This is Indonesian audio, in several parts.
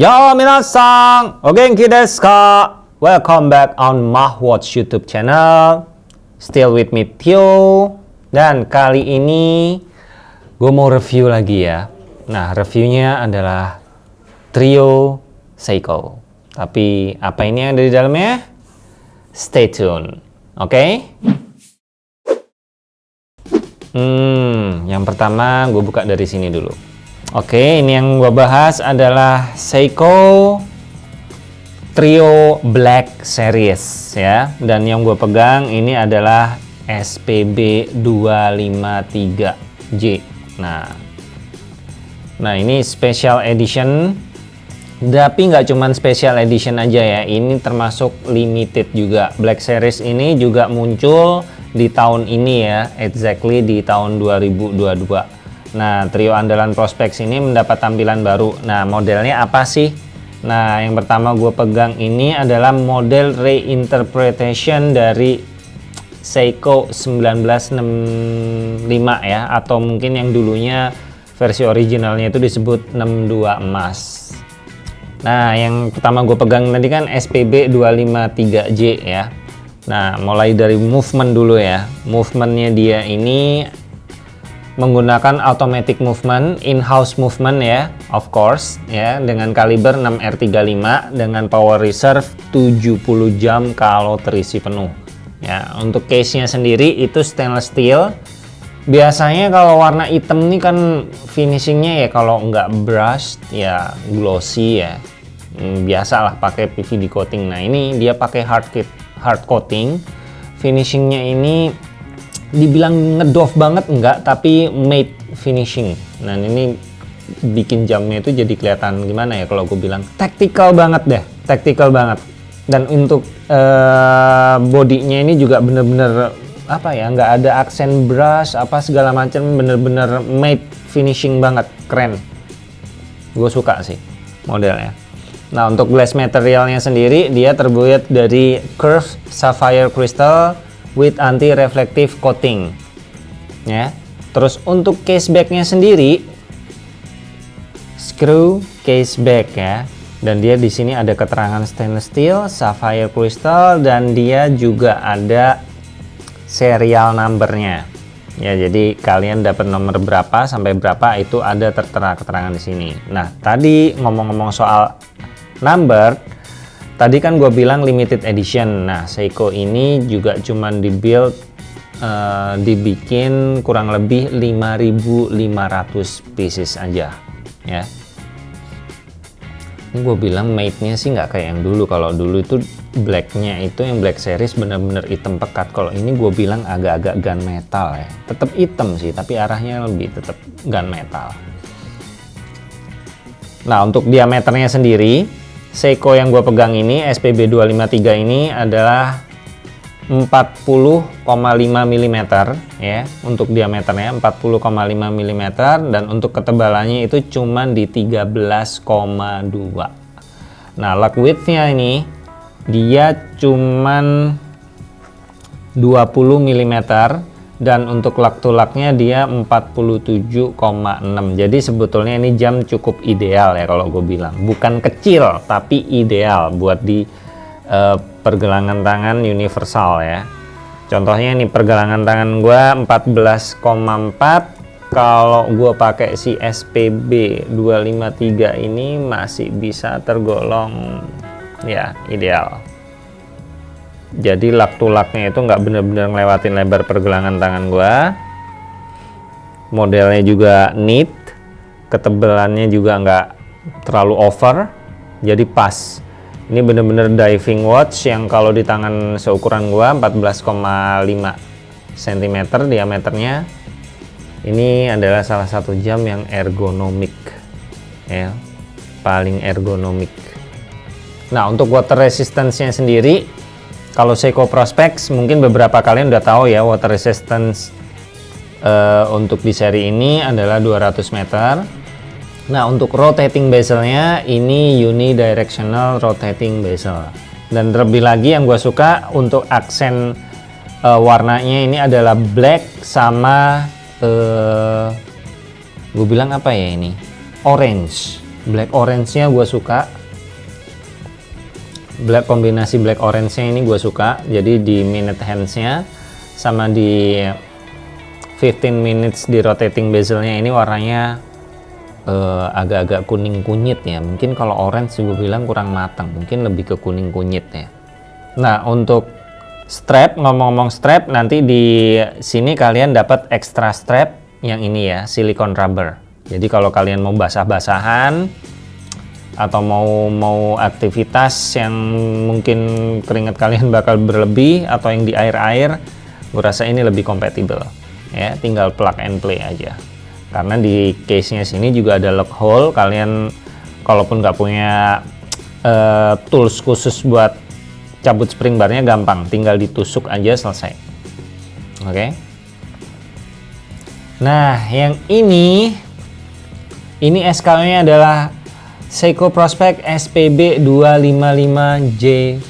Yo minasan, o genki desu ka? Welcome back on Mahwatch YouTube channel. Still with me Tio. Dan kali ini gue mau review lagi ya. Nah, reviewnya adalah Trio Seiko. Tapi apa ini yang ada di dalamnya? Stay tune. Oke? Okay? Hmm, yang pertama gue buka dari sini dulu. Oke, ini yang gue bahas adalah Seiko Trio Black Series ya. Dan yang gue pegang ini adalah SPB 253J. Nah, nah ini special edition. Tapi nggak cuman special edition aja ya. Ini termasuk limited juga. Black Series ini juga muncul di tahun ini ya, exactly di tahun 2022. Nah, trio andalan Prospects ini mendapat tampilan baru. Nah, modelnya apa sih? Nah, yang pertama gue pegang ini adalah model reinterpretation dari Seiko 1965 ya, atau mungkin yang dulunya versi originalnya itu disebut 62 emas. Nah, yang pertama gue pegang tadi kan SPB 253J ya. Nah, mulai dari movement dulu ya. Movementnya dia ini menggunakan automatic movement, in-house movement ya, of course, ya, dengan kaliber 6R35 dengan power reserve 70 jam kalau terisi penuh. Ya, untuk case-nya sendiri itu stainless steel. Biasanya kalau warna hitam ini kan finishingnya ya kalau nggak brush ya glossy ya. Hmm, biasalah pakai PVD coating. Nah, ini dia pakai hard kit hard coating finishingnya ini dibilang ngedoff banget enggak tapi matte finishing. Nah ini bikin jamnya itu jadi kelihatan gimana ya kalau gue bilang tactical banget deh tactical banget. Dan untuk uh, bodinya ini juga bener-bener apa ya nggak ada aksen brush apa segala macam bener-bener matte finishing banget keren. Gue suka sih modelnya. Nah, untuk glass materialnya sendiri dia terbuat dari curved sapphire crystal with anti-reflective coating. Ya. Terus untuk case backnya sendiri screw case back ya. Dan dia di sini ada keterangan stainless steel, sapphire crystal dan dia juga ada serial numbernya. Ya, jadi kalian dapat nomor berapa sampai berapa itu ada tertera keterangan di sini. Nah, tadi ngomong-ngomong soal number tadi kan gue bilang limited edition. Nah Seiko ini juga cuman dibuild uh, dibikin kurang lebih 5500 pieces aja ya. Ini gue bilang made-nya sih nggak kayak yang dulu. Kalau dulu itu blacknya itu yang black series bener-bener hitam pekat. Kalau ini gue bilang agak-agak gunmetal ya. Tetap hitam sih tapi arahnya lebih tetap gunmetal nah untuk diameternya sendiri Seiko yang gue pegang ini SPB 253 ini adalah 40,5 mm ya untuk diameternya 40,5 mm dan untuk ketebalannya itu cuma di 13,2 nah lug widthnya ini dia cuman 20 mm dan untuk lak tulaknya dia 47,6 jadi sebetulnya ini jam cukup ideal ya kalau gue bilang. Bukan kecil tapi ideal buat di uh, pergelangan tangan universal ya. Contohnya ini pergelangan tangan gue 14,4 kalau gue pakai si SPB 253 ini masih bisa tergolong ya ideal jadi lak tulaknya itu nggak bener-bener ngelewatin lebar pergelangan tangan gua. Modelnya juga neat ketebalannya juga nggak terlalu over. Jadi pas. Ini bener-bener diving watch yang kalau di tangan seukuran gua 14,5 cm diameternya. Ini adalah salah satu jam yang ergonomik ya. Paling ergonomik. Nah untuk water resistance-nya sendiri kalau Seiko Prospex mungkin beberapa kalian udah tahu ya water resistance uh, untuk di seri ini adalah 200 meter. Nah untuk rotating bezelnya ini unidirectional rotating bezel. Dan terlebih lagi yang gue suka untuk aksen uh, warnanya ini adalah black sama uh, gue bilang apa ya ini orange black orange-nya gue suka black kombinasi black orange-nya ini gue suka. Jadi di minute hands-nya sama di 15 minutes di rotating bezel-nya ini warnanya eh, agak-agak uh, kuning kunyit ya. Mungkin kalau orange gue bilang kurang matang mungkin lebih ke kuning kunyit ya. Nah untuk strap ngomong-ngomong strap nanti di sini kalian dapat extra strap yang ini ya silicone rubber. Jadi kalau kalian mau basah-basahan atau mau mau aktivitas yang mungkin keringat kalian bakal berlebih atau yang di air-air gue rasa ini lebih kompatibel ya tinggal plug and play aja. Karena di case nya sini juga ada lock hole. Kalian kalaupun nggak punya uh, tools khusus buat cabut spring barnya gampang. Tinggal ditusuk aja selesai. Oke? Okay? nah yang ini ini SKU nya adalah Seiko Prospect SPB 255J1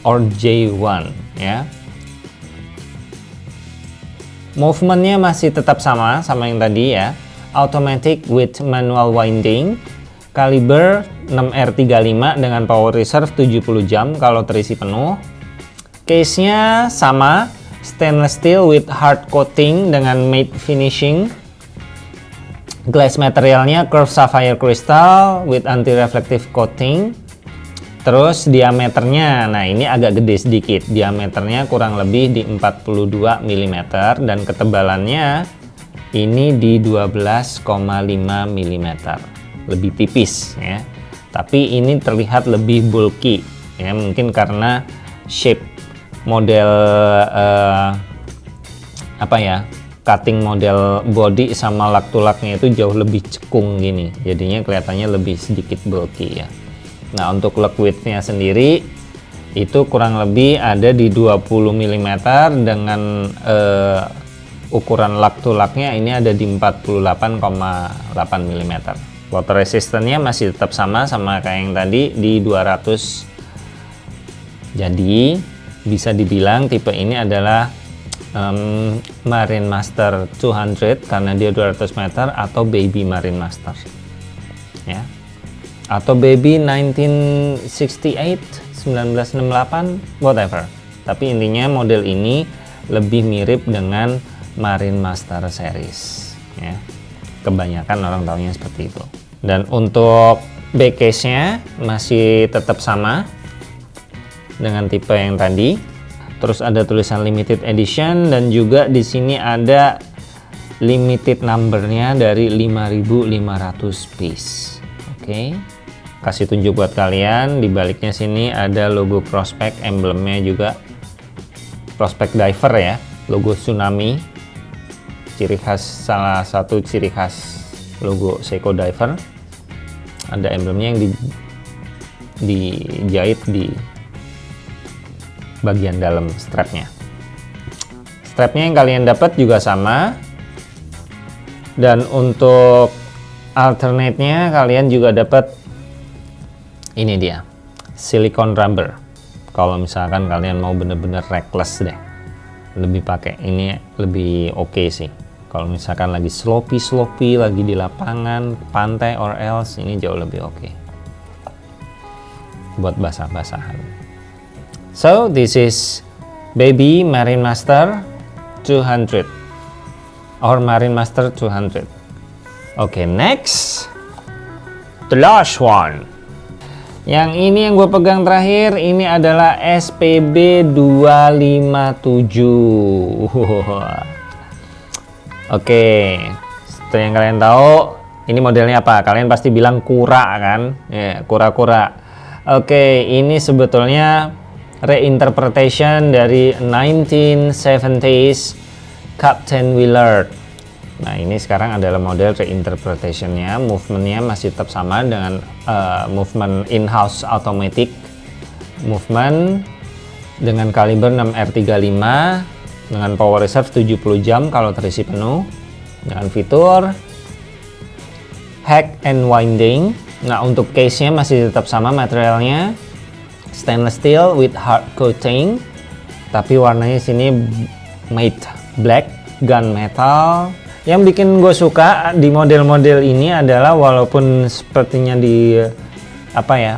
or J1 ya Movementnya masih tetap sama, sama yang tadi ya. Automatic with manual winding. Kaliber 6R35 dengan power reserve 70 jam kalau terisi penuh. Case-nya sama, stainless steel with hard coating dengan matte finishing. Glass materialnya curved sapphire crystal with anti-reflective coating. Terus diameternya, nah ini agak gede sedikit. Diameternya kurang lebih di 42 mm dan ketebalannya ini di 12,5 mm. Lebih tipis ya. Tapi ini terlihat lebih bulky ya, mungkin karena shape model uh, apa ya? Cutting model body sama lak-tulaknya itu jauh lebih cekung gini. Jadinya kelihatannya lebih sedikit bulky ya. Nah untuk liquidnya sendiri itu kurang lebih ada di 20 mm dengan uh, ukuran lak tulaknya ini ada di 48,8 mm water resistance-nya masih tetap sama sama kayak yang tadi di 200 jadi bisa dibilang tipe ini adalah um, Marine Master 200 karena dia 200 meter atau Baby Marine Master. Ya. Atau baby 1968 1968 whatever. Tapi intinya model ini lebih mirip dengan Marine Master series ya. Kebanyakan orang tahunya seperti itu. Dan untuk back case nya masih tetap sama dengan tipe yang tadi terus ada tulisan limited edition dan juga di sini ada limited numbernya dari 5500 piece. Oke. Okay kasih tunjuk buat kalian di baliknya sini ada logo prospek emblemnya juga prospek diver ya logo tsunami. Ciri khas salah satu ciri khas logo Seiko diver. Ada emblemnya yang di, dijahit di bagian dalam strapnya. Strapnya yang kalian dapat juga sama. Dan untuk alternate-nya kalian juga dapat ini dia silicone rubber. Kalau misalkan kalian mau bener-bener reckless deh lebih pakai. Ini lebih oke okay sih. Kalau misalkan lagi sloppy sloppy lagi di lapangan pantai or else ini jauh lebih oke. Okay. buat basah-basahan so this is baby marine master 200 or marine master 200 okay next the last one yang ini yang gue pegang terakhir ini adalah SPB 257. Oke, seperti yang kalian tahu, ini modelnya apa? Kalian pasti bilang kura kan? Ya, kura-kura. Oke, ini sebetulnya reinterpretation dari 1970s Captain Willard. Nah ini sekarang adalah model reinterpretationnya, movementnya masih tetap sama dengan uh, movement in-house automatic movement dengan kaliber 6R35 dengan power reserve 70 jam kalau terisi penuh dengan fitur hack and winding. Nah untuk case nya masih tetap sama materialnya stainless steel with hard coating tapi warnanya sini matte black gunmetal Yang bikin gue suka di model-model ini adalah walaupun sepertinya di apa ya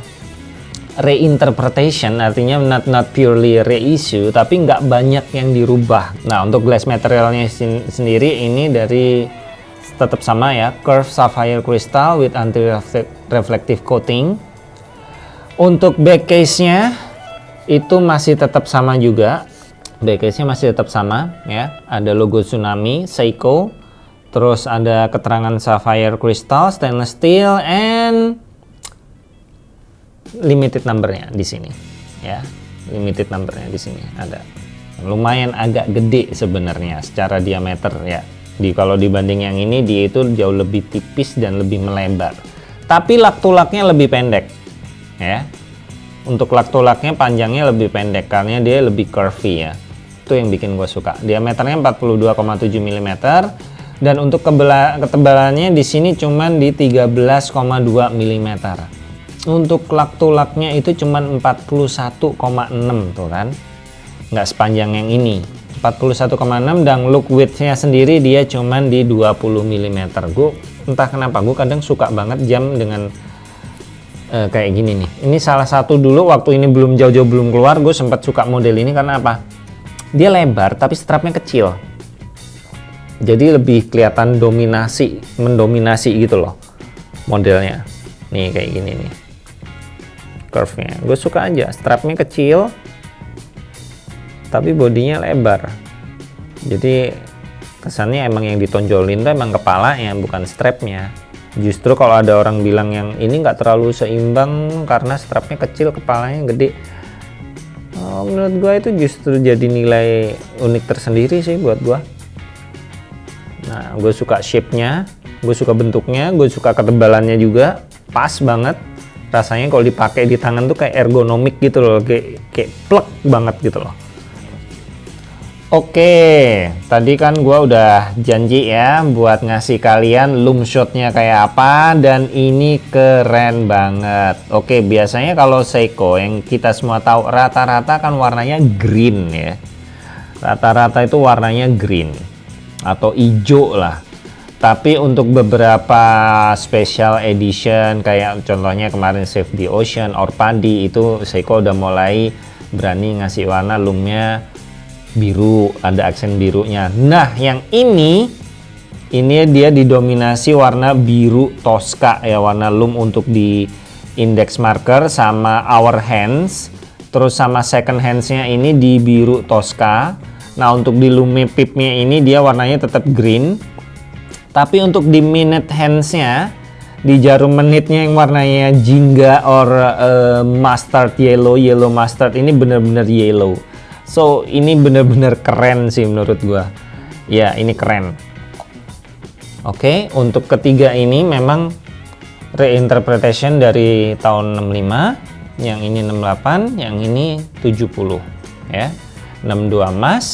reinterpretation artinya not not purely reissue tapi nggak banyak yang dirubah. Nah untuk glass materialnya sendiri ini dari tetap sama ya curved sapphire crystal with anti reflective coating. Untuk back case-nya itu masih tetap sama juga. Back case-nya masih tetap sama ya. Ada logo Tsunami, Seiko, Terus ada keterangan sapphire crystal, stainless steel, and limited numbernya di sini. Ya, limited numbernya di sini ada. Lumayan agak gede sebenarnya secara diameter ya. Di kalau dibanding yang ini dia itu jauh lebih tipis dan lebih melebar. Tapi lak-tulaknya lebih pendek. Ya. Untuk lak-tulaknya panjangnya lebih pendek karena dia lebih curvy ya. Itu yang bikin gue suka. Diameternya 42,7 mm dan untuk ketebalannya di sini cuman di 13,2 mm untuk lak tulaknya itu cuman 41,6 tuh kan nggak sepanjang yang ini 41,6 dan look widthnya sendiri dia cuman di 20 mm gue entah kenapa gue kadang suka banget jam dengan uh, kayak gini nih. Ini salah satu dulu waktu ini belum jauh-jauh belum keluar gue sempat suka model ini karena apa? Dia lebar tapi strapnya kecil. Jadi lebih kelihatan dominasi mendominasi gitu loh modelnya. Nih kayak gini nih. Curve nya gue suka aja strapnya kecil tapi bodinya lebar. Jadi kesannya emang yang ditonjolin tuh emang kepalanya bukan strapnya justru kalau ada orang bilang yang ini nggak terlalu seimbang karena strapnya kecil kepalanya gede oh, menurut gue itu justru jadi nilai unik tersendiri sih buat gue Nah, gue suka shape-nya, gue suka bentuknya, gue suka ketebalannya juga, pas banget. Rasanya kalau dipakai di tangan tuh kayak ergonomik gitu loh, kayak kayak plek banget gitu loh. Oke, tadi kan gue udah janji ya buat ngasih kalian loom shotnya kayak apa dan ini keren banget. Oke, biasanya kalau Seiko yang kita semua tahu rata-rata kan warnanya green ya. Rata-rata itu warnanya green atau hijau lah tapi untuk beberapa special edition kayak contohnya kemarin Save the Ocean or Padi itu Seiko udah mulai berani ngasih warna loomnya biru ada aksen birunya nah yang ini ini dia didominasi warna biru Tosca ya warna loom untuk di index marker sama our hands terus sama second handsnya ini di biru Tosca Nah untuk di Lume Pipnya ini dia warnanya tetap green. Tapi untuk di minute handsnya di jarum menitnya yang warnanya jingga or uh, mustard yellow yellow mustard ini bener-bener yellow. So ini bener-bener keren sih menurut gua. Ya ini keren. Oke okay, untuk ketiga ini memang reinterpretation dari tahun 65 yang ini 68 yang ini 70 ya 62 emas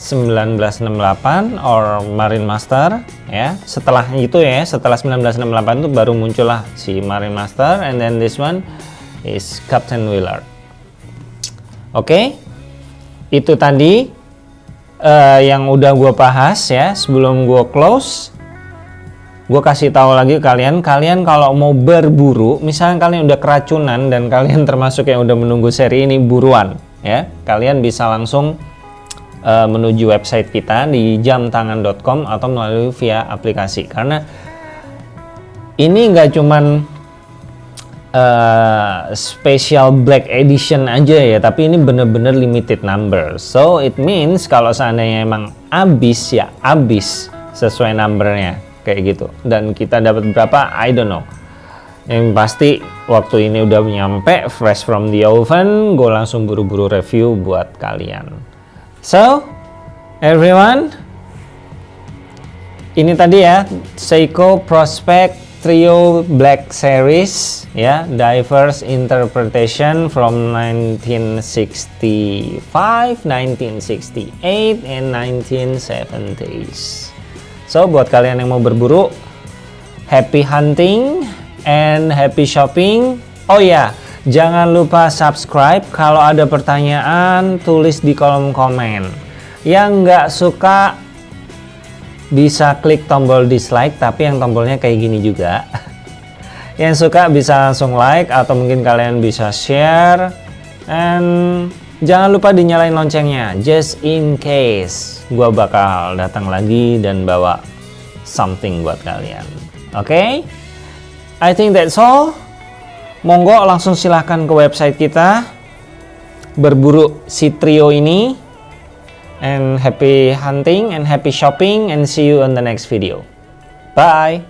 1968 or Marine Master ya setelah itu ya setelah 1968 itu baru muncullah si Marine Master and then this one is Captain Willard oke okay? Itu tadi uh, yang udah gue bahas ya sebelum gue close. Gue kasih tahu lagi kalian kalian kalau mau berburu misalnya kalian udah keracunan dan kalian termasuk yang udah menunggu seri ini buruan ya. Kalian bisa langsung uh, menuju website kita di jamtangan.com atau melalui via aplikasi. Karena ini nggak cuman uh, special black edition aja ya tapi ini bener-bener limited number. So it means kalau seandainya emang habis ya habis sesuai numbernya kayak gitu. Dan kita dapat berapa? I don't know. Yang pasti waktu ini udah nyampe fresh from the oven gue langsung buru-buru review buat kalian. So everyone ini tadi ya Seiko Prospect Trio Black Series ya diverse interpretation from 1965 1968 and 1970s so buat kalian yang mau berburu happy hunting and happy shopping. Oh ya, jangan lupa subscribe. Kalau ada pertanyaan, tulis di kolom komen. Yang nggak suka bisa klik tombol dislike tapi yang tombolnya kayak gini juga. Yang suka bisa langsung like atau mungkin kalian bisa share. And jangan lupa dinyalain loncengnya just in case gua bakal datang lagi dan bawa something buat kalian. Oke? Okay? I think that's all. Monggo langsung silahkan ke website kita. Berburu si trio ini and happy hunting and happy shopping and see you on the next video. Bye